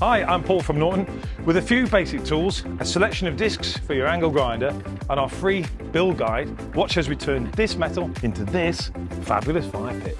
Hi, I'm Paul from Norton with a few basic tools, a selection of discs for your angle grinder and our free build guide. Watch as we turn this metal into this fabulous fire pit.